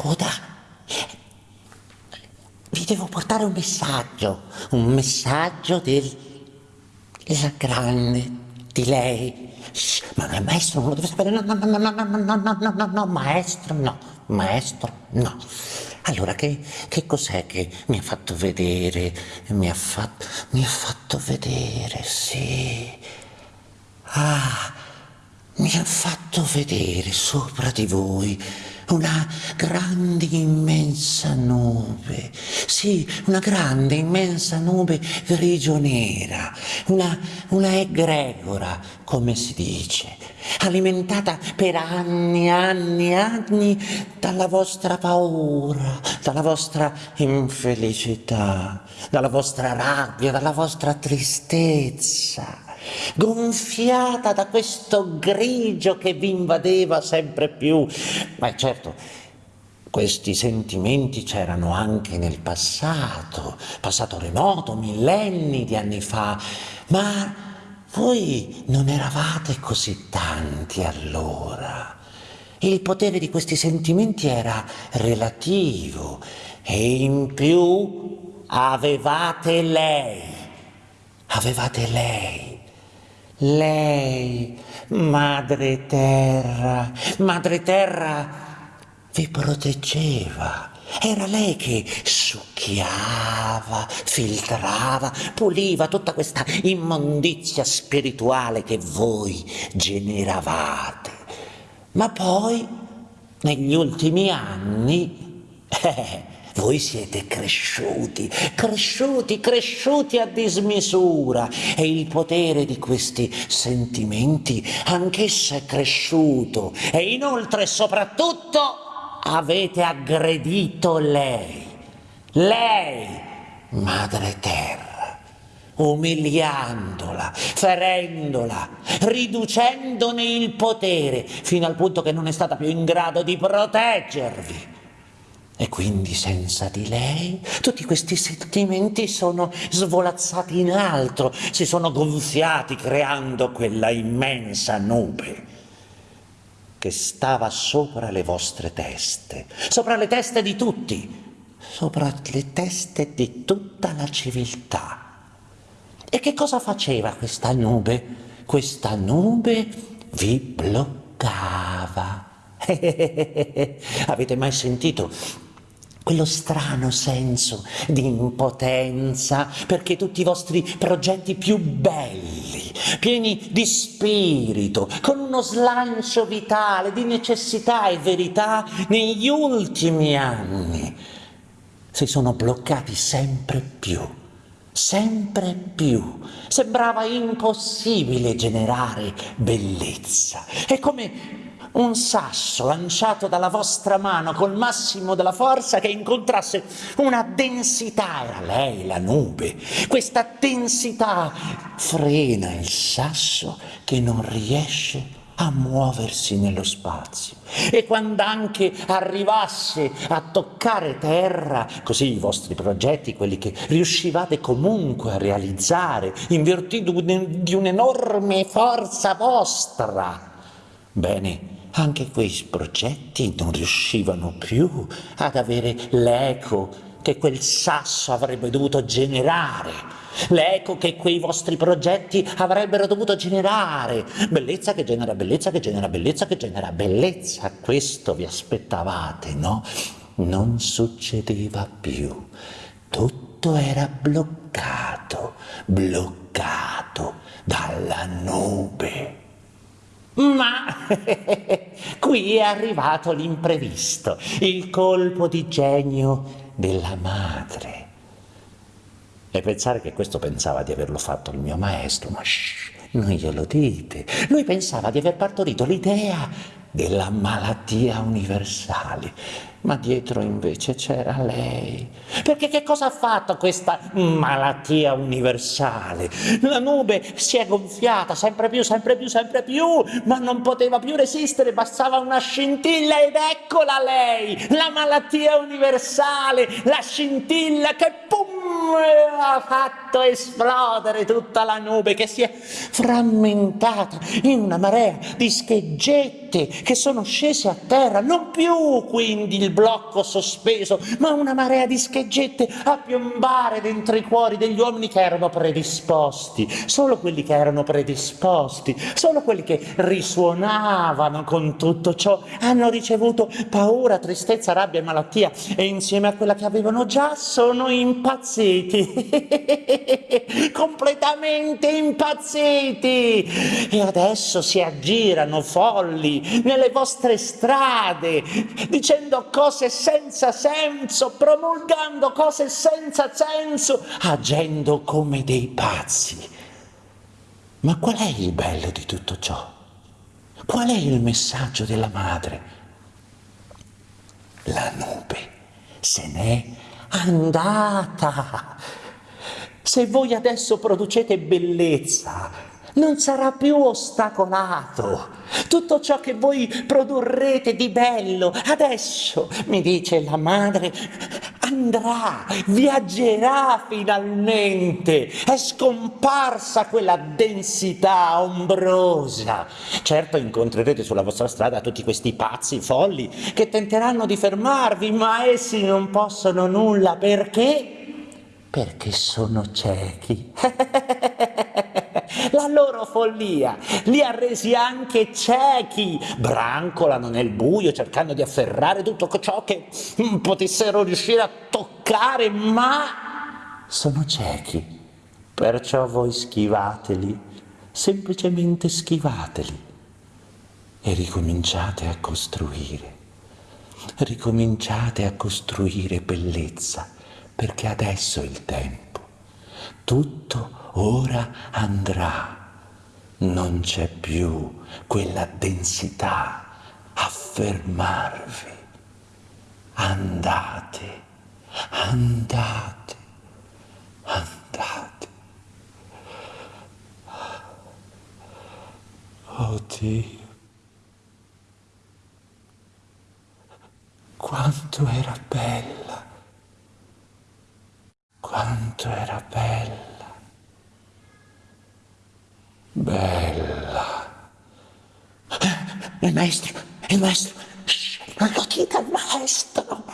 coda. Vi devo portare un messaggio, un messaggio del, della grande, di lei. Shh, ma il maestro non lo deve sapere, no, no, no, no, no, no, no, no, no, no, no, maestro, no, maestro, no. Allora, che, che cos'è che mi ha fatto vedere? Mi ha fatto, mi ha fatto vedere, sì. Ah, mi ha fatto vedere sopra di voi una grande immensa nube, sì, una grande immensa nube grigio-nera, una, una egregora, come si dice, alimentata per anni, anni, anni dalla vostra paura, dalla vostra infelicità, dalla vostra rabbia, dalla vostra tristezza gonfiata da questo grigio che vi invadeva sempre più. Ma certo, questi sentimenti c'erano anche nel passato, passato remoto, millenni di anni fa, ma voi non eravate così tanti allora. Il potere di questi sentimenti era relativo e in più avevate lei, avevate lei lei, Madre Terra, Madre Terra vi proteggeva. Era lei che succhiava, filtrava, puliva tutta questa immondizia spirituale che voi generavate. Ma poi, negli ultimi anni, eh, voi siete cresciuti, cresciuti, cresciuti a dismisura. E il potere di questi sentimenti anch'esso è cresciuto. E inoltre soprattutto avete aggredito lei, lei, Madre Terra, umiliandola, ferendola, riducendone il potere fino al punto che non è stata più in grado di proteggervi. E quindi senza di lei tutti questi sentimenti sono svolazzati in altro, si sono gonfiati creando quella immensa nube che stava sopra le vostre teste, sopra le teste di tutti, sopra le teste di tutta la civiltà. E che cosa faceva questa nube? Questa nube vi bloccava. Avete mai sentito quello strano senso di impotenza perché tutti i vostri progetti più belli, pieni di spirito, con uno slancio vitale, di necessità e verità, negli ultimi anni si sono bloccati sempre più, sempre più. Sembrava impossibile generare bellezza. È come un sasso lanciato dalla vostra mano col massimo della forza che incontrasse una densità, era lei la nube, questa densità frena il sasso che non riesce a muoversi nello spazio. E quando anche arrivasse a toccare terra, così i vostri progetti, quelli che riuscivate comunque a realizzare in virtù di un'enorme forza vostra, bene, anche quei progetti non riuscivano più ad avere l'eco che quel sasso avrebbe dovuto generare, l'eco che quei vostri progetti avrebbero dovuto generare. Bellezza che genera bellezza, che genera bellezza, che genera bellezza. Questo vi aspettavate, no? Non succedeva più. Tutto era bloccato, bloccato dalla nube. Ma qui è arrivato l'imprevisto, il colpo di genio della madre. E pensare che questo pensava di averlo fatto il mio maestro, ma shh, non glielo dite. Lui pensava di aver partorito l'idea della malattia universale ma dietro invece c'era lei. Perché che cosa ha fatto questa malattia universale? La nube si è gonfiata sempre più, sempre più, sempre più, ma non poteva più resistere, bastava una scintilla ed eccola lei, la malattia universale, la scintilla che pum ha fatto esplodere tutta la nube che si è frammentata in una marea di scheggetti schegette che sono scese a terra, non più quindi il blocco sospeso, ma una marea di scheggette a piombare dentro i cuori degli uomini che erano predisposti, solo quelli che erano predisposti, solo quelli che risuonavano con tutto ciò, hanno ricevuto paura, tristezza, rabbia e malattia. E insieme a quella che avevano già sono impazziti, completamente impazziti e adesso si aggirano folli nelle vostre strade dicendo cose senza senso, promulgando cose senza senso, agendo come dei pazzi. Ma qual è il bello di tutto ciò? Qual è il messaggio della madre? La nube se n'è andata. Se voi adesso producete bellezza, non sarà più ostacolato. Tutto ciò che voi produrrete di bello, adesso, mi dice la madre, andrà, viaggerà finalmente, è scomparsa quella densità ombrosa. Certo incontrerete sulla vostra strada tutti questi pazzi folli che tenteranno di fermarvi, ma essi non possono nulla perché? Perché sono ciechi. La loro follia li ha resi anche ciechi, brancolano nel buio cercando di afferrare tutto ciò che potessero riuscire a toccare, ma sono ciechi. Perciò voi schivateli, semplicemente schivateli e ricominciate a costruire. Ricominciate a costruire bellezza, perché adesso è il tempo. Tutto ora andrà. Non c'è più quella densità a fermarvi. Andate, andate, andate. Oh Dio, quanto era bella, quanto era bella. Bella. Il maestro, il maestro. Shh, non lo dica al maestro.